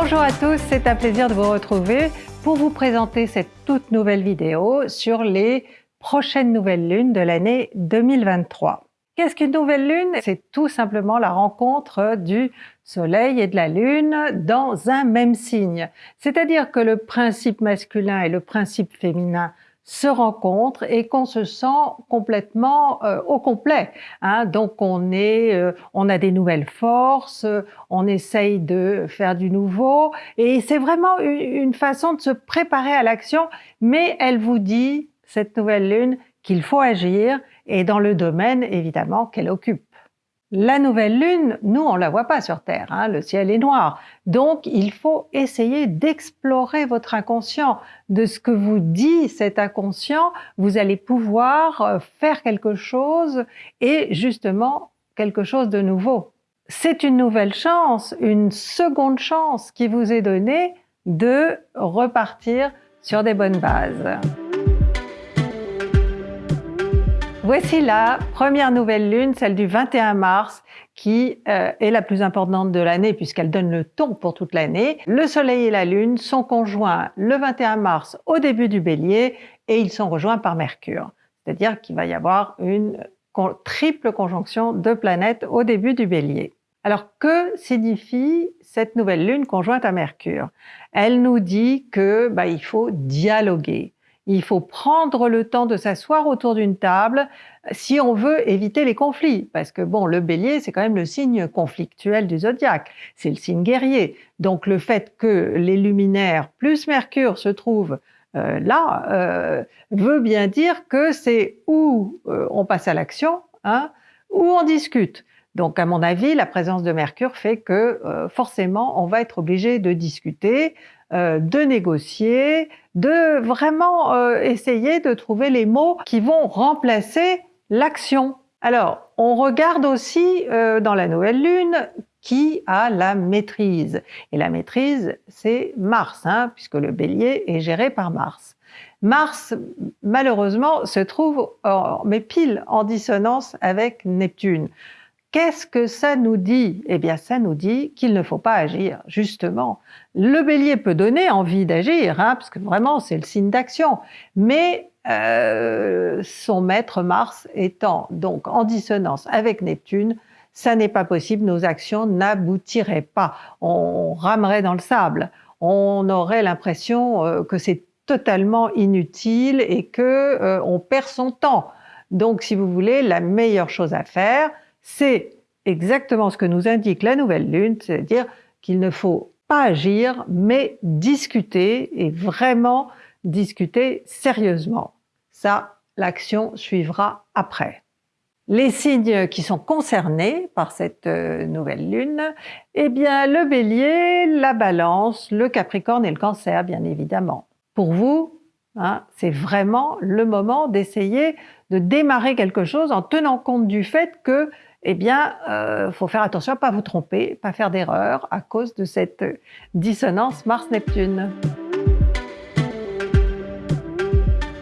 Bonjour à tous, c'est un plaisir de vous retrouver pour vous présenter cette toute nouvelle vidéo sur les prochaines nouvelles lunes de l'année 2023. Qu'est-ce qu'une nouvelle lune? C'est tout simplement la rencontre du Soleil et de la Lune dans un même signe. C'est-à-dire que le principe masculin et le principe féminin se rencontrent et qu'on se sent complètement euh, au complet. Hein. Donc on est, euh, on a des nouvelles forces, on essaye de faire du nouveau et c'est vraiment une, une façon de se préparer à l'action. Mais elle vous dit cette nouvelle lune qu'il faut agir et dans le domaine évidemment qu'elle occupe. La nouvelle lune, nous on la voit pas sur Terre, hein, le ciel est noir. Donc il faut essayer d'explorer votre inconscient. De ce que vous dit cet inconscient, vous allez pouvoir euh, faire quelque chose et justement quelque chose de nouveau. C'est une nouvelle chance, une seconde chance qui vous est donnée de repartir sur des bonnes bases. Voici la première nouvelle lune, celle du 21 mars, qui euh, est la plus importante de l'année puisqu'elle donne le ton pour toute l'année. Le soleil et la lune sont conjoints le 21 mars au début du bélier et ils sont rejoints par Mercure. C'est-à-dire qu'il va y avoir une triple conjonction de planètes au début du bélier. Alors que signifie cette nouvelle lune conjointe à Mercure? Elle nous dit que bah, il faut dialoguer, il faut prendre le temps de s'asseoir autour d'une table si on veut éviter les conflits. Parce que bon, le bélier, c'est quand même le signe conflictuel du zodiaque. C'est le signe guerrier. Donc le fait que les luminaires plus Mercure se trouvent euh, là euh, veut bien dire que c'est où euh, on passe à l'action, hein, ou on discute. Donc à mon avis, la présence de Mercure fait que forcément on va être obligé de discuter, euh, de négocier, de vraiment euh, essayer de trouver les mots qui vont remplacer l'action. Alors, on regarde aussi euh, dans la nouvelle lune qui a la maîtrise. Et la maîtrise, c'est Mars, hein, puisque le bélier est géré par Mars. Mars, malheureusement, se trouve mais pile en dissonance avec Neptune. Qu'est-ce que ça nous dit? Eh bien, ça nous dit qu'il ne faut pas agir, justement. Le bélier peut donner envie d'agir, hein, parce que vraiment, c'est le signe d'action. Mais euh, son maître Mars étant donc en dissonance avec Neptune, ça n'est pas possible, nos actions n'aboutiraient pas. On ramerait dans le sable. On aurait l'impression euh, que c'est totalement inutile et que euh, perd son temps. Donc, si vous voulez, la meilleure chose à faire, c'est exactement ce que nous indique la nouvelle lune, c'est-à-dire qu'il ne faut pas agir, mais discuter, et vraiment discuter sérieusement. Ça, l'action suivra après. Les signes qui sont concernés par cette euh, nouvelle lune, eh bien le bélier, la balance, le capricorne et le cancer, bien évidemment. Pour vous, hein, c'est vraiment le moment d'essayer de démarrer quelque chose en tenant compte du fait que eh bien, il euh, faut faire attention à ne pas vous tromper, pas faire d'erreur à cause de cette dissonance Mars-Neptune.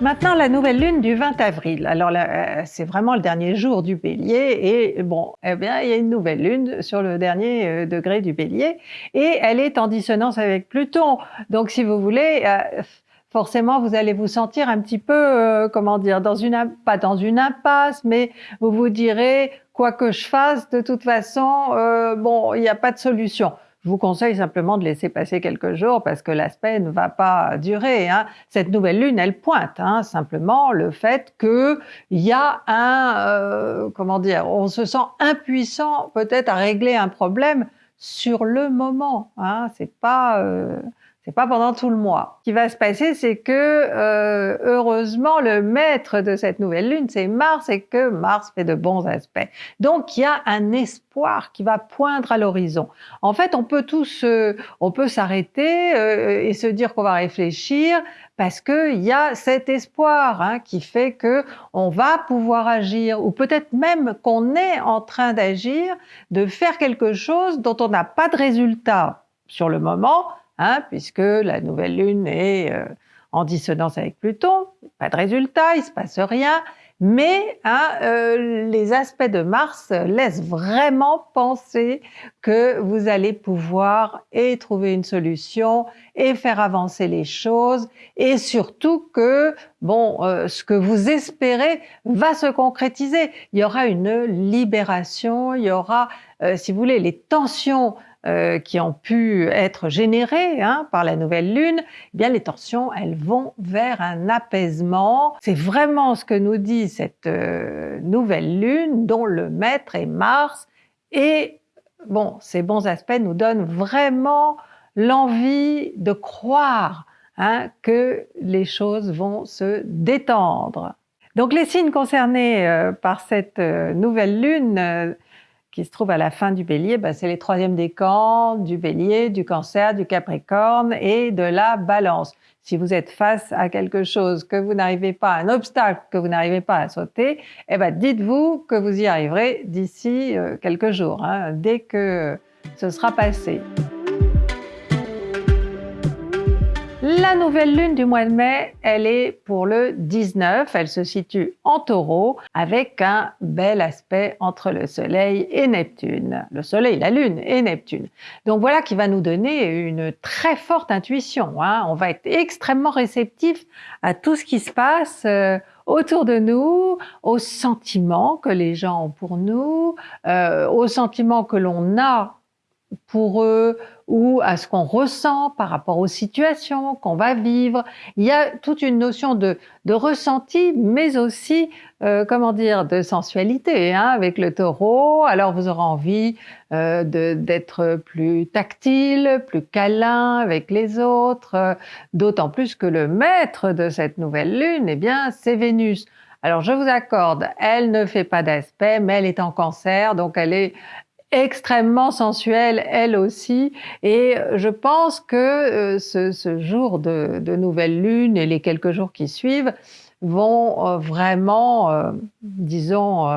Maintenant, la nouvelle lune du 20 avril. Alors euh, c'est vraiment le dernier jour du bélier et bon, eh bien, il y a une nouvelle lune sur le dernier euh, degré du bélier et elle est en dissonance avec Pluton. Donc si vous voulez, forcément vous allez vous sentir un petit peu, comment dire, pas dans une impasse, mais vous vous direz, quoi que je fasse, de toute façon, euh, bon, il n'y a pas de solution. Je vous conseille simplement de laisser passer quelques jours parce que l'aspect ne va pas durer. Hein. Cette nouvelle lune, elle pointe hein, simplement le fait qu'il y a un, euh, comment dire, on se sent impuissant peut-être à régler un problème sur le moment. Hein. C'est pas euh, c'est pas pendant tout le mois. Ce qui va se passer, c'est que euh, heureusement, le maître de cette nouvelle lune, c'est Mars, et que Mars fait de bons aspects. Donc, il y a un espoir qui va poindre à l'horizon. En fait, on peut tous, on peut s'arrêter euh, et se dire qu'on va réfléchir parce qu'il y a cet espoir hein, qui fait que on va pouvoir agir, ou peut-être même qu'on est en train d'agir, de faire quelque chose dont on n'a pas de résultat sur le moment, Hein, puisque la nouvelle lune est euh, en dissonance avec Pluton, pas de résultat, il se passe rien, Mais hein, euh, les aspects de Mars laissent vraiment penser que vous allez pouvoir et trouver une solution et faire avancer les choses et surtout que bon, euh, ce que vous espérez va se concrétiser. Il y aura une libération, il y aura, euh, si vous voulez, les tensions euh, qui ont pu être générées hein, par la nouvelle lune, eh bien les tensions, elles vont vers un apaisement. C'est vraiment ce que nous dit cette euh, nouvelle lune dont le maître est Mars et bon, ces bons aspects nous donnent vraiment l'envie de croire hein, que les choses vont se détendre. Donc les signes concernés euh, par cette nouvelle lune qui se trouve à la fin du bélier, ben, c'est les troisièmes décans du bélier, du cancer, du capricorne et de la balance. Si vous êtes face à quelque chose que vous n'arrivez pas, un obstacle que vous n'arrivez pas à sauter, eh ben, dites-vous que vous y arriverez d'ici euh, quelques jours, hein, dès que ce sera passé. La nouvelle lune du mois de mai, elle est pour le 19, elle se situe en taureau avec un bel aspect entre le soleil et Neptune. Le soleil, la lune et Neptune. Donc voilà qui va nous donner une très forte intuition. Hein. On va être extrêmement réceptif à tout ce qui se passe euh, autour de nous, aux sentiments que les gens ont pour nous, euh, aux sentiments que l'on a pour eux ou à ce qu'on ressent par rapport aux situations qu'on va vivre. Il y a toute une notion de, de ressenti, mais aussi, euh, comment dire, de sensualité hein, avec le taureau. Alors vous aurez envie euh, d'être plus tactile, plus câlin avec les autres, euh, d'autant plus que le maître de cette nouvelle lune, eh bien, c'est Vénus. Alors je vous accorde, elle ne fait pas d'aspect, mais elle est en cancer, donc elle est, extrêmement sensuelle elle aussi et je pense que euh, ce, jour de, nouvelle lune et les quelques jours qui suivent vont euh, vraiment, euh, disons,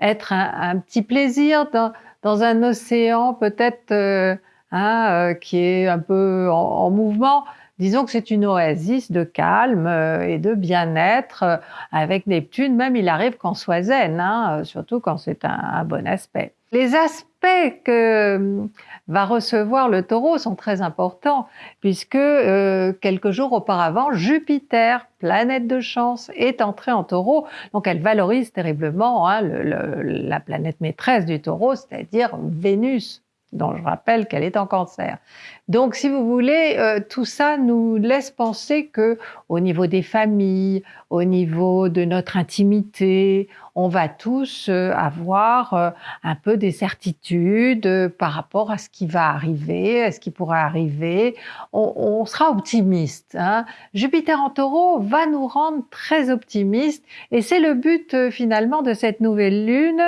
être un, petit plaisir dans, un océan peut-être hein, qui est un peu en, mouvement. Disons que c'est une oasis de calme et de bien-être avec Neptune. Même il arrive qu'on soit zen, hein, surtout quand c'est un bon aspect. Les que euh, va recevoir le taureau sont très importants, puisque euh, quelques jours auparavant, Jupiter, planète de chance, est entrée en taureau. Donc elle valorise terriblement hein, la planète maîtresse du taureau, c'est-à-dire Vénus dont je rappelle qu'elle est en cancer. Donc, si vous voulez, euh, tout ça nous laisse penser que, au niveau des familles, au niveau de notre intimité, on va tous euh, avoir euh, un peu des certitudes par rapport à ce qui va arriver, à ce qui pourrait arriver. On, sera optimiste. Hein. Jupiter en taureau va nous rendre très optimistes et c'est le but finalement de cette nouvelle lune,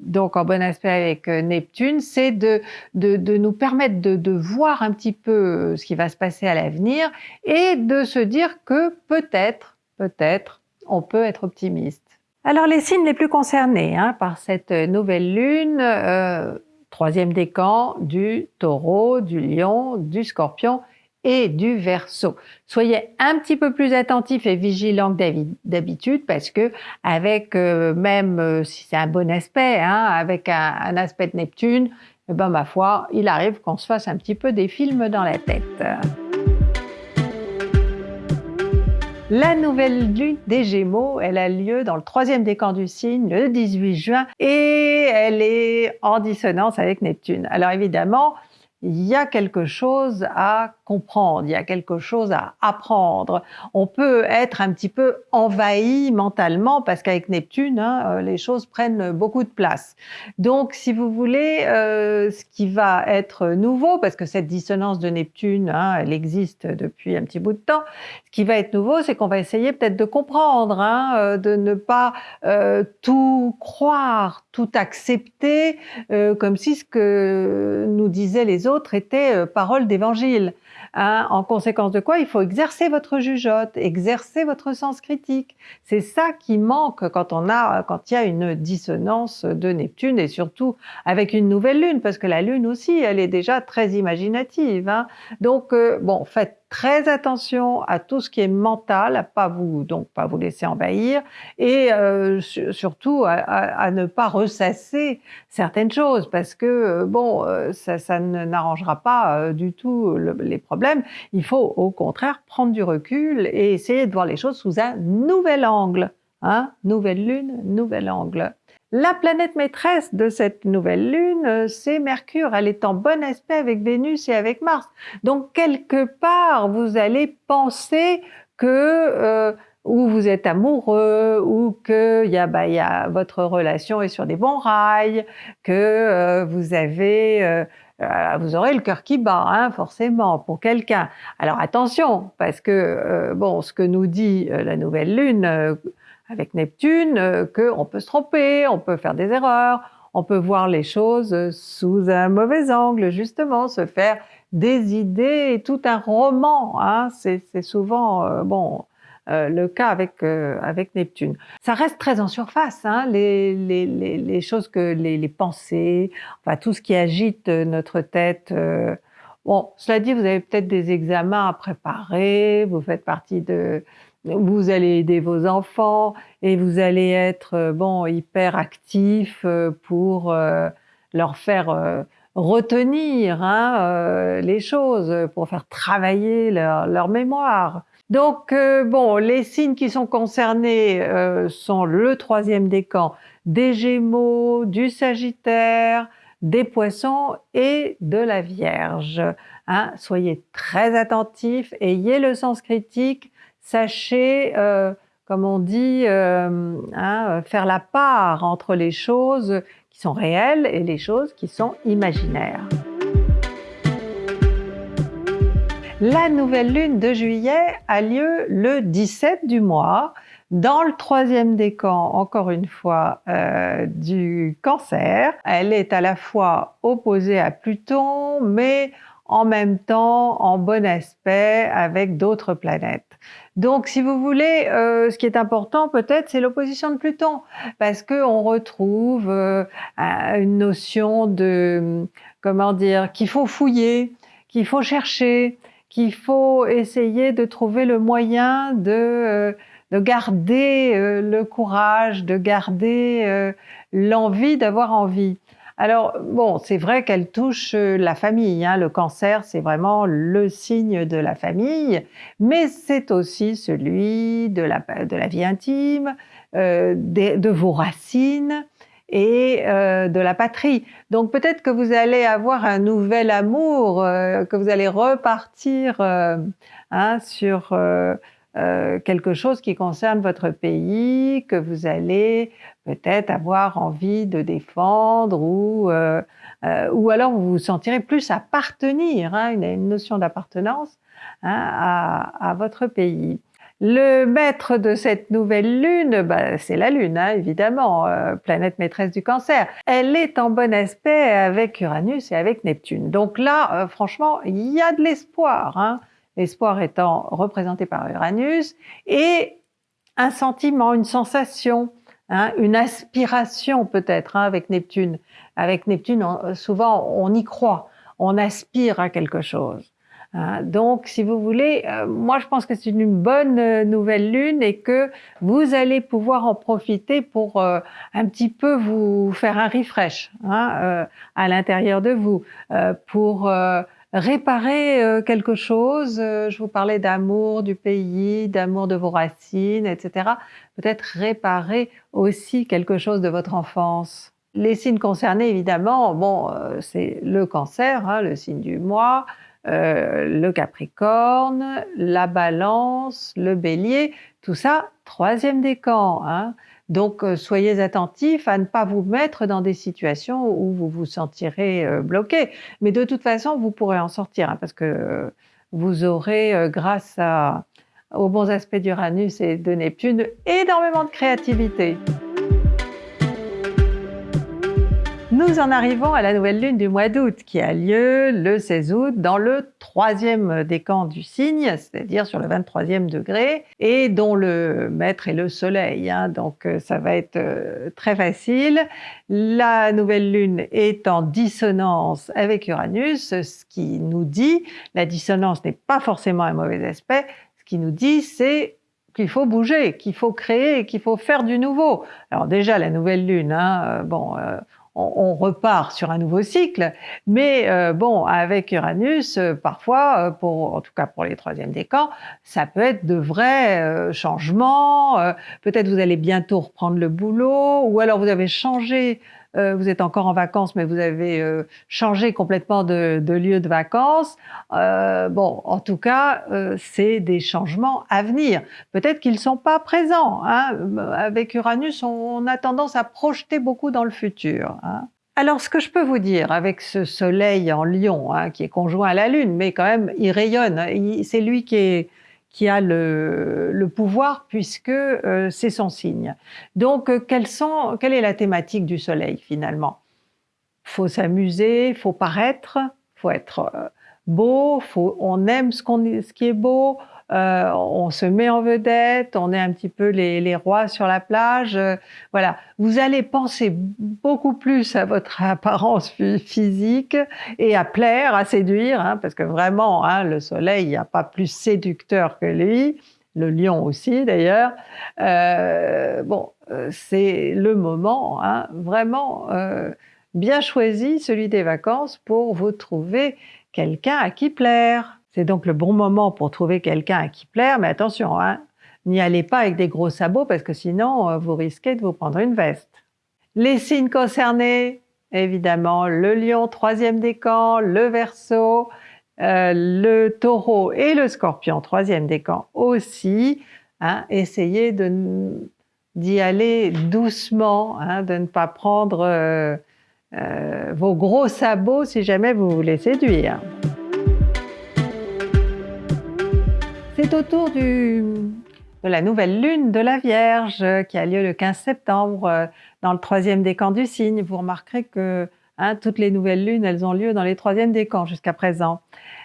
donc en bon aspect avec Neptune, c'est de, de, de nous permettre de, voir un petit peu euh, ce qui va se passer à l'avenir et de se dire que peut-être, peut-être, on peut être optimiste. Alors les signes les plus concernés hein, par cette nouvelle lune, euh, troisième décan du taureau, du lion, du scorpion et du verso. Soyez un petit peu plus attentifs et vigilants que d'habitude parce que avec euh, même si c'est un bon aspect, hein, avec un, aspect de Neptune, eh ben, ma foi, il arrive qu'on se fasse un petit peu des films dans la tête. La nouvelle lune des Gémeaux, elle a lieu dans le troisième décan du signe le 18 juin et elle est en dissonance avec Neptune. Alors évidemment, il y a quelque chose à comprendre, il y a quelque chose à apprendre. On peut être un petit peu envahi mentalement parce qu'avec Neptune, hein, euh, les choses prennent beaucoup de place. Donc, si vous voulez, euh, ce qui va être nouveau, parce que cette dissonance de Neptune, hein, elle existe depuis un petit bout de temps, ce qui va être nouveau, c'est qu'on va essayer peut-être de comprendre, hein, euh, de ne pas tout croire, tout accepter, comme si ce que nous disaient les autres était parole d'évangile. Hein, en conséquence de quoi, il faut exercer votre jugeote, exercer votre sens critique. C'est ça qui manque quand on a, quand il y a une dissonance de Neptune et surtout avec une nouvelle lune, parce que la lune aussi, elle est déjà très imaginative. Hein. Donc, euh, bon, faites très attention à tout ce qui est mental, à pas vous donc pas vous laisser envahir, et euh, surtout à, ne pas ressasser certaines choses, parce que euh, bon, euh, ça, ça n'arrangera pas du tout les problèmes. Il faut au contraire prendre du recul et essayer de voir les choses sous un nouvel angle. Hein nouvelle lune, nouvel angle. La planète maîtresse de cette nouvelle lune, euh, c'est Mercure. Elle est en bon aspect avec Vénus et avec Mars. Donc quelque part, vous allez penser que euh, ou vous êtes amoureux, ou que y a, bah, y a, votre relation est sur des bons rails, que euh, vous avez vous aurez le cœur qui bat, hein, forcément, pour quelqu'un. Alors attention, parce que bon, ce que nous dit la nouvelle lune avec Neptune euh, qu'on peut se tromper, on peut faire des erreurs, on peut voir les choses sous un mauvais angle, justement, se faire des idées, tout un roman. Hein, c'est souvent euh, bon euh, le cas avec avec Neptune. Ça reste très en surface, hein, les, les, les, choses que les, les, pensées, enfin tout ce qui agite notre tête. bon, cela dit, vous avez peut-être des examens à préparer, vous faites partie de vous allez aider vos enfants et vous allez être euh, bon hyper actif euh, pour euh, leur faire retenir hein, les choses, pour faire travailler leur, mémoire. Donc bon, les signes qui sont concernés sont le troisième décan des Gémeaux, du Sagittaire, des Poissons et de la Vierge. Hein. soyez très attentifs, ayez le sens critique, sachez, euh, comme on dit, euh, hein, faire la part entre les choses qui sont réelles et les choses qui sont imaginaires. La nouvelle lune de juillet a lieu le 17 du mois, dans le troisième décan, encore une fois, euh, du cancer. Elle est à la fois opposée à Pluton, mais en même temps en bon aspect avec d'autres planètes. Donc, si vous voulez, euh, ce qui est important peut-être, c'est l'opposition de Pluton, parce que on retrouve euh, une notion de, comment dire, qu'il faut fouiller, qu'il faut chercher, qu'il faut essayer de trouver le moyen de, euh, de garder le courage, de garder l'envie d'avoir envie. Alors bon, c'est vrai qu'elle touche euh, la famille. Hein. Le cancer, c'est vraiment le signe de la famille, mais c'est aussi celui de la, de la vie intime, euh, de, vos racines et euh, de la patrie. Donc peut-être que vous allez avoir un nouvel amour, que vous allez repartir hein, sur euh, quelque chose qui concerne votre pays, que vous allez peut-être avoir envie de défendre ou, euh, euh, ou alors vous vous sentirez plus appartenir, hein, une, une, notion d'appartenance hein, à, à, votre pays. Le maître de cette nouvelle lune, bah, c'est la lune, hein, évidemment, planète maîtresse du cancer. Elle est en bon aspect avec Uranus et avec Neptune. Donc là, franchement, il y a de l'espoir. L'espoir étant représenté par Uranus, et un sentiment, une sensation, hein, une aspiration peut-être hein, avec Neptune. Avec Neptune, souvent on y croit, on aspire à quelque chose. Hein. Donc, si vous voulez, euh, moi je pense que c'est une bonne euh, nouvelle lune et que vous allez pouvoir en profiter pour euh, un petit peu vous faire un refresh à l'intérieur de vous, pour réparer euh, quelque chose. Euh, je vous parlais d'amour du pays, d'amour de vos racines, etc. Peut-être réparer aussi quelque chose de votre enfance. Les signes concernés, évidemment, bon, euh, c'est le cancer, hein, le signe du mois, le capricorne, la balance, le bélier, tout ça, troisième décan. Hein. Donc, euh, soyez attentifs à ne pas vous mettre dans des situations où vous vous sentirez euh, bloqué. Mais de toute façon, vous pourrez en sortir, hein, parce que euh, vous aurez, grâce aux bons aspects d'Uranus et de Neptune, énormément de créativité. Nous en arrivons à la nouvelle lune du mois d'août qui a lieu le 16 août dans le troisième décan du signe, c'est-à-dire sur le 23e degré, et dont le maître est le soleil, hein. donc euh, ça va être euh, très facile. La nouvelle lune est en dissonance avec Uranus, ce qui nous dit, la dissonance n'est pas forcément un mauvais aspect, ce qui nous dit c'est qu'il faut bouger, qu'il faut créer, qu'il faut faire du nouveau. Alors déjà la nouvelle lune, hein, euh, bon, on, repart sur un nouveau cycle. Mais euh, bon, avec Uranus, euh, parfois, euh, pour, en tout cas pour les troisièmes décans, ça peut être de vrais changements. Peut-être vous allez bientôt reprendre le boulot, ou alors vous avez changé euh, vous êtes encore en vacances, mais vous avez euh, changé complètement de, lieu de vacances. Euh, bon, en tout cas, c'est des changements à venir. Peut-être qu'ils ne sont pas présents. Hein. Avec Uranus, on, a tendance à projeter beaucoup dans le futur. Hein. Alors, ce que je peux vous dire avec ce soleil en lion, hein, qui est conjoint à la lune, mais quand même, il rayonne, c'est lui qui est, qui a le, pouvoir puisque euh, c'est son signe. Donc, euh, quelle est la thématique du soleil finalement? Faut s'amuser, faut paraître, faut être euh, beau, on aime ce, ce qui est beau, euh, on se met en vedette, on est un petit peu les, rois sur la plage. Euh, voilà, vous allez penser beaucoup plus à votre apparence physique et à plaire, à séduire, hein, parce que vraiment, hein, le soleil, il n'y a pas plus séducteur que lui, le lion aussi d'ailleurs. Euh, bon, c'est le moment hein, vraiment bien choisi, celui des vacances, pour vous trouver quelqu'un à qui plaire. C'est donc le bon moment pour trouver quelqu'un à qui plaire, mais attention, hein, n'y allez pas avec des gros sabots parce que sinon euh, vous risquez de vous prendre une veste. Les signes concernés, évidemment, le lion, troisième décan, le verso, euh, le taureau et le scorpion, troisième décan aussi. Hein, essayez d'y aller doucement, hein, de ne pas prendre euh, vos gros sabots si jamais vous voulez séduire. C'est autour de la nouvelle lune de la Vierge qui a lieu le 15 septembre euh, dans le troisième décan du signe. Vous remarquerez que hein, toutes les nouvelles lunes, elles ont lieu dans les troisièmes décans jusqu'à présent.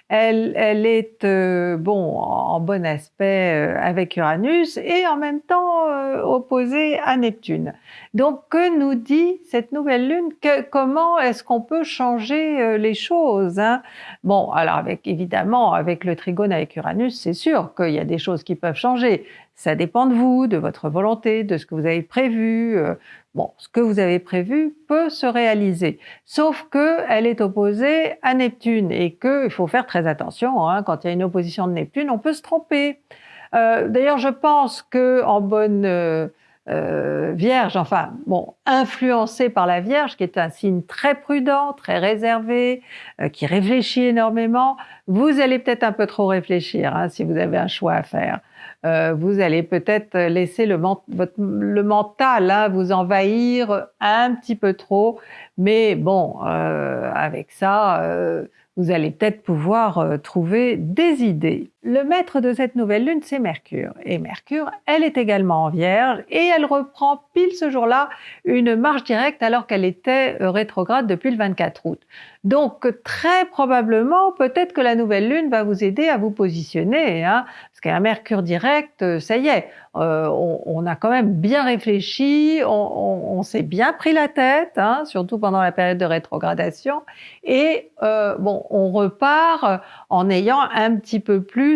Elle, est euh, bon en bon aspect euh, avec Uranus et en même temps euh, opposée à Neptune. Donc que nous dit cette nouvelle lune? Comment est-ce qu'on peut changer les choses hein? Bon, alors avec évidemment avec le trigone avec Uranus, c'est sûr qu'il y a des choses qui peuvent changer. Ça dépend de vous, de votre volonté, de ce que vous avez prévu. Euh, bon, ce que vous avez prévu peut se réaliser, sauf qu'elle est opposée à Neptune et qu'il faut faire très attention. Hein, quand il y a une opposition de Neptune, on peut se tromper. Euh, d'ailleurs, je pense que en bonne euh, Vierge, enfin, bon, influencée par la Vierge, qui est un signe très prudent, très réservé, qui réfléchit énormément, vous allez peut-être un peu trop réfléchir hein, si vous avez un choix à faire. Euh, vous allez peut-être laisser le, mental hein, vous envahir un petit peu trop, mais bon, euh, avec ça, euh, vous allez peut-être pouvoir trouver des idées. Le maître de cette nouvelle lune, c'est Mercure. Et Mercure, elle est également en Vierge et elle reprend pile ce jour-là une marche directe alors qu'elle était rétrograde depuis le 24 août. Donc très probablement, peut-être que la nouvelle lune va vous aider à vous positionner, hein, parce qu'un Mercure direct, euh, ça y est, euh, on, a quand même bien réfléchi, on, s'est bien pris la tête, hein, surtout pendant la période de rétrogradation, et euh, bon, on repart en ayant un petit peu plus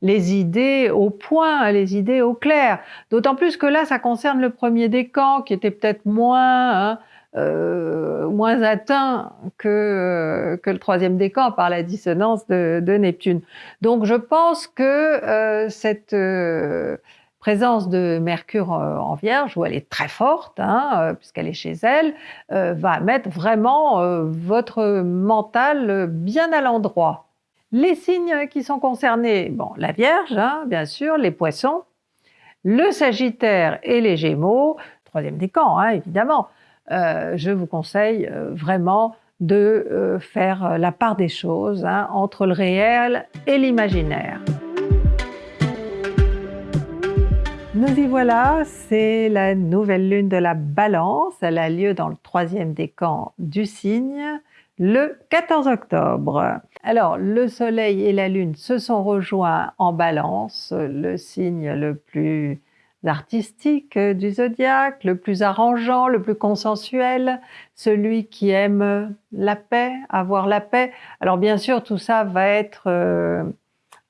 les idées au point, les idées au clair. D'autant plus que là, ça concerne le premier décan, qui était peut-être moins... Hein, euh, moins atteint que, euh, que le troisième décan par la dissonance de, Neptune. Donc je pense que euh, cette présence de Mercure en Vierge, où elle est très forte, hein, puisqu'elle est chez elle, va mettre vraiment votre mental bien à l'endroit. Les signes qui sont concernés, la Vierge, hein, bien sûr, les Poissons, le Sagittaire et les Gémeaux, troisième décan, hein, évidemment, euh, je vous conseille euh, vraiment de euh, faire la part des choses hein, entre le réel et l'imaginaire. Nous y voilà, c'est la nouvelle lune de la balance. Elle a lieu dans le troisième décan du signe le 14 octobre. Alors, le soleil et la lune se sont rejoints en balance, le signe le plus artistique du zodiaque, le plus arrangeant, le plus consensuel, celui qui aime la paix, avoir la paix. Alors bien sûr, tout ça va être euh,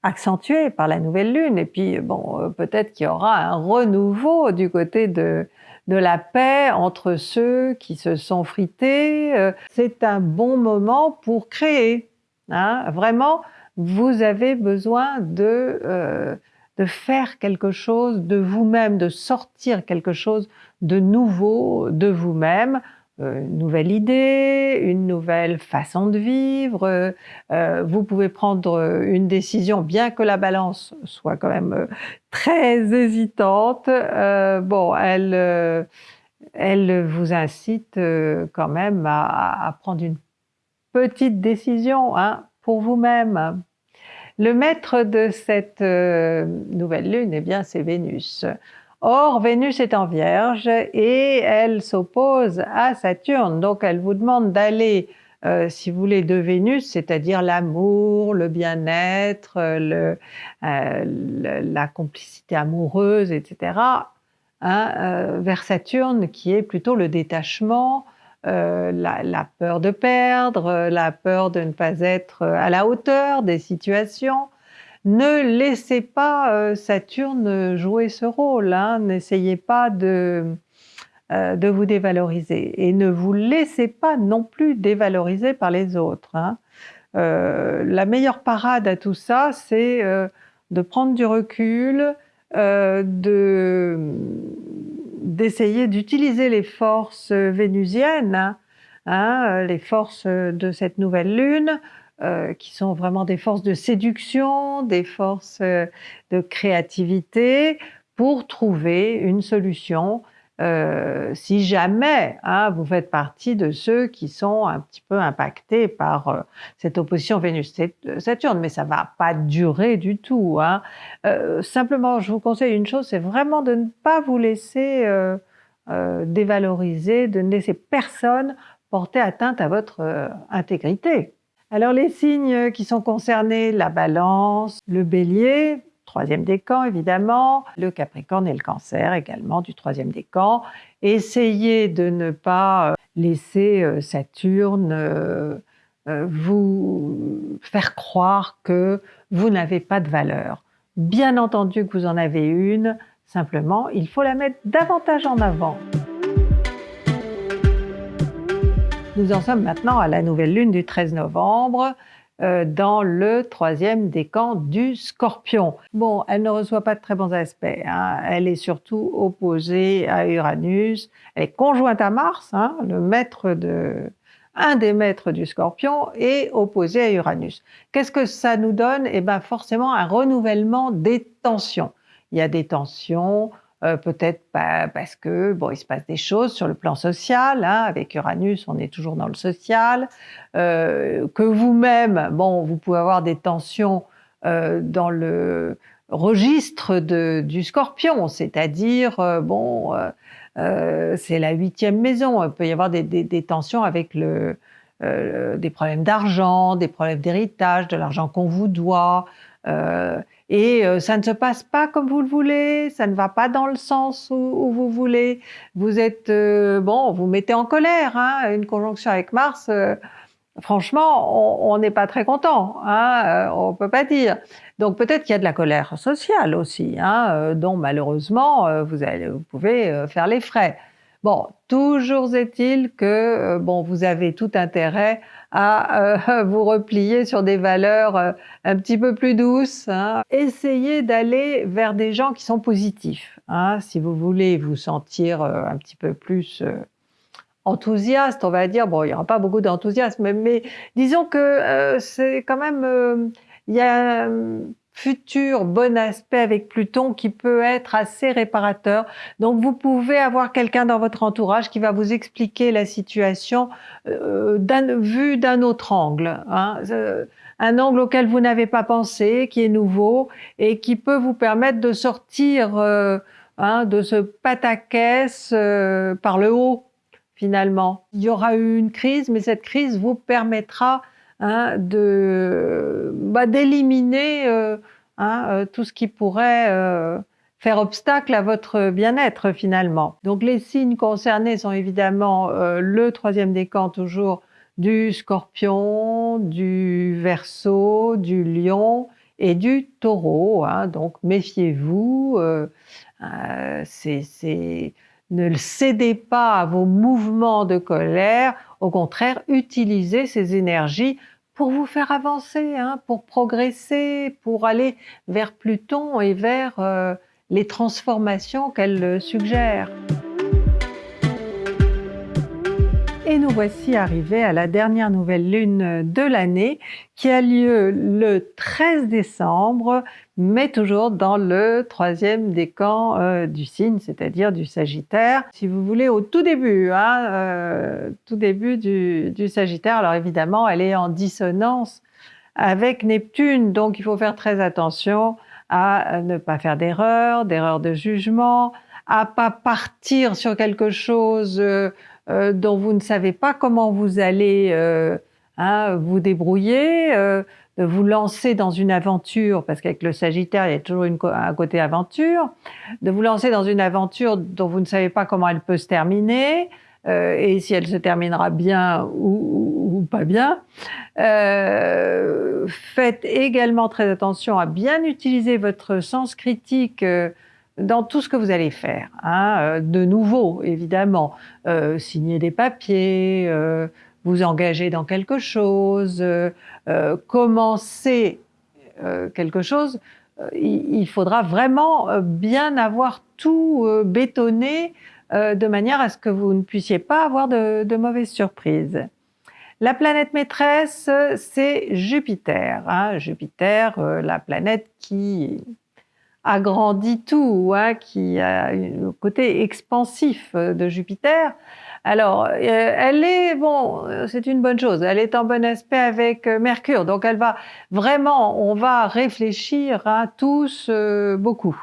accentué par la nouvelle lune. Et puis, bon, euh, peut-être qu'il y aura un renouveau du côté de, de la paix entre ceux qui se sont frités. Euh, c'est un bon moment pour créer. Hein. Vraiment, vous avez besoin de, euh, de faire quelque chose de vous-même, de sortir quelque chose de nouveau de vous-même une nouvelle idée, une nouvelle façon de vivre. Euh, vous pouvez prendre une décision, bien que la balance soit quand même euh, très hésitante. bon, elle, elle vous incite quand même à, prendre une petite décision hein, pour vous-même. Le maître de cette nouvelle lune, eh bien, c'est Vénus. Or, Vénus est en Vierge et elle s'oppose à Saturne. Donc, elle vous demande d'aller, euh, si vous voulez, de Vénus, c'est-à-dire l'amour, le bien-être, euh, la complicité amoureuse, etc., hein, euh, vers Saturne, qui est plutôt le détachement, la, peur de perdre, la peur de ne pas être à la hauteur des situations, ne laissez pas euh, Saturne jouer ce rôle, hein. n'essayez pas euh, de, vous dévaloriser et ne vous laissez pas non plus dévaloriser par les autres. Hein. Euh, la meilleure parade à tout ça, c'est de prendre du recul, d'essayer d'utiliser les forces vénusiennes, hein, les forces de cette nouvelle lune, euh, qui sont vraiment des forces de séduction, des forces euh, de créativité, pour trouver une solution euh, si jamais hein, vous faites partie de ceux qui sont un petit peu impactés par euh, cette opposition Vénus-Saturne, mais ça va pas durer du tout. Hein. Euh, simplement, je vous conseille une chose, c'est vraiment de ne pas vous laisser dévaloriser, de ne laisser personne porter atteinte à votre intégrité. Alors les signes qui sont concernés, la balance, le bélier, troisième décan évidemment, le capricorne et le cancer également du troisième décan. Essayez de ne pas euh, laisser euh, Saturne euh, vous faire croire que vous n'avez pas de valeur. Bien entendu que vous en avez une, simplement il faut la mettre davantage en avant. Nous en sommes maintenant à la nouvelle lune du 13 novembre, euh, dans le troisième décan du Scorpion. Bon, elle ne reçoit pas de très bons aspects. Hein. Elle est surtout opposée à Uranus. Elle est conjointe à Mars, hein, le maître de, un des maîtres du Scorpion, est opposé à Uranus. Qu'est-ce que ça nous donne? Eh bien, forcément, un renouvellement des tensions. Il y a des tensions euh, peut-être parce que bon, il se passe des choses sur le plan social. Hein, avec Uranus, on est toujours dans le social. Euh, que vous-même, bon, vous pouvez avoir des tensions euh, dans le registre de, du Scorpion, c'est-à-dire euh, bon, euh, c'est la huitième maison. Il peut y avoir des, des, des tensions avec le des problèmes d'argent, des problèmes d'héritage, de l'argent qu'on vous doit. Et euh, ça ne se passe pas comme vous le voulez, ça ne va pas dans le sens où, vous voulez. Vous êtes, euh, bon, vous mettez en colère, hein, une conjonction avec Mars, euh, franchement, on n'est pas très content, hein, on peut pas dire. Donc peut-être qu'il y a de la colère sociale aussi, hein, dont malheureusement vous, allez, vous pouvez faire les frais. Bon, toujours est-il que bon, vous avez tout intérêt à euh, vous replier sur des valeurs euh, un petit peu plus douces. Hein. Essayez d'aller vers des gens qui sont positifs. Hein. Si vous voulez vous sentir euh, un petit peu plus enthousiaste, on va dire, bon, il n'y aura pas beaucoup d'enthousiasme, mais, disons que c'est quand même, il y a futur bon aspect avec Pluton qui peut être assez réparateur. Donc vous pouvez avoir quelqu'un dans votre entourage qui va vous expliquer la situation euh, d'un autre angle. Hein. Euh, un angle auquel vous n'avez pas pensé, qui est nouveau et qui peut vous permettre de sortir euh, hein, de ce pataquès euh, par le haut, finalement. Il y aura eu une crise, mais cette crise vous permettra hein, bah, d'éliminer euh, hein, euh, tout ce qui pourrait faire obstacle à votre bien-être finalement. Donc les signes concernés sont évidemment le troisième décan toujours du scorpion, du verso, du lion et du taureau. Hein. donc méfiez-vous, euh, euh, ne cédez pas à vos mouvements de colère, au contraire, utilisez ces énergies pour vous faire avancer, hein, pour progresser, pour aller vers Pluton et vers euh, les transformations qu'elle suggère. Et nous voici arrivés à la dernière nouvelle lune de l'année qui a lieu le 13 décembre, mais toujours dans le troisième décan euh, du signe, c'est-à-dire du Sagittaire. Si vous voulez, au tout début, hein, euh, tout début du, Sagittaire, alors évidemment, elle est en dissonance avec Neptune, donc il faut faire très attention à ne pas faire d'erreurs, d'erreurs de jugement, à pas partir sur quelque chose euh, euh, dont vous ne savez pas comment vous allez euh, hein, vous débrouiller, euh, de vous lancer dans une aventure, parce qu'avec le Sagittaire, il y a toujours une, un côté aventure, de vous lancer dans une aventure dont vous ne savez pas comment elle peut se terminer, et si elle se terminera bien ou, ou pas bien. faites également très attention à bien utiliser votre sens critique dans tout ce que vous allez faire. Hein, euh, de nouveau, évidemment, euh, signer des papiers, euh, vous engager dans quelque chose, commencer quelque chose, il, faudra vraiment bien avoir tout bétonné de manière à ce que vous ne puissiez pas avoir de, de mauvaises surprises. La planète maîtresse, c'est Jupiter. Hein, Jupiter, la planète qui agrandit tout, hein, qui a le côté expansif euh, de Jupiter. Alors, euh, elle est, bon, c'est une bonne chose, elle est en bon aspect avec euh, Mercure, donc elle va vraiment, on va réfléchir hein, tous beaucoup.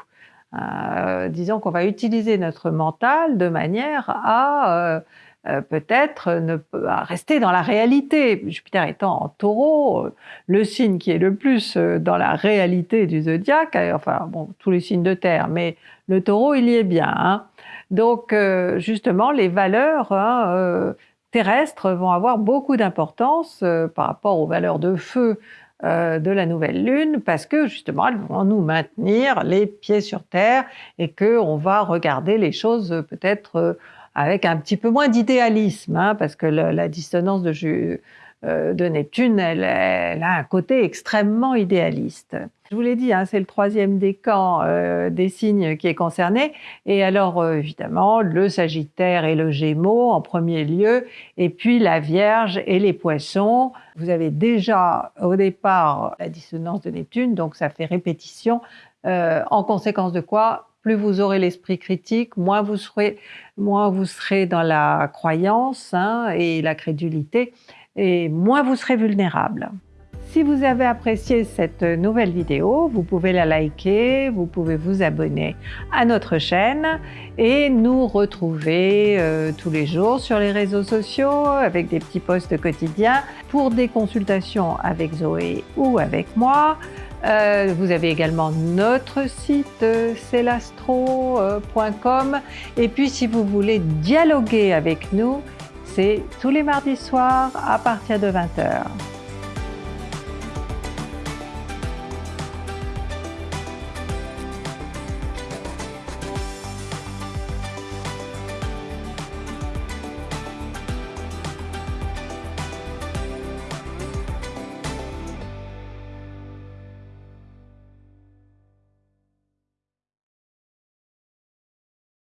disons qu'on va utiliser notre mental de manière à euh, peut-être ne rester dans la réalité. Jupiter étant en taureau, euh, le signe qui est le plus euh, dans la réalité du zodiaque, enfin bon, tous les signes de terre, mais le taureau, il y est bien. Hein. Donc justement, les valeurs hein, terrestres vont avoir beaucoup d'importance par rapport aux valeurs de feu de la nouvelle lune parce que justement elles vont nous maintenir les pieds sur terre et que on va regarder les choses peut-être avec un petit peu moins d'idéalisme, hein, parce que la dissonance de, euh, Neptune, elle, a un côté extrêmement idéaliste. Je vous l'ai dit, hein, c'est le troisième décan euh, des signes qui est concerné. Et alors, euh, évidemment, le Sagittaire et le Gémeaux en premier lieu, et puis la Vierge et les Poissons. Vous avez déjà au départ la dissonance de Neptune, donc ça fait répétition. en conséquence de quoi plus vous aurez l'esprit critique, moins vous serez, dans la croyance hein, et la crédulité, et moins vous serez vulnérable. Si vous avez apprécié cette nouvelle vidéo, vous pouvez la liker, vous pouvez vous abonner à notre chaîne et nous retrouver euh, tous les jours sur les réseaux sociaux avec des petits posts quotidiens pour des consultations avec Zoé ou avec moi. Euh, vous avez également notre site euh, celastro.com et puis si vous voulez dialoguer avec nous, c'est tous les mardis soirs à partir de 20h.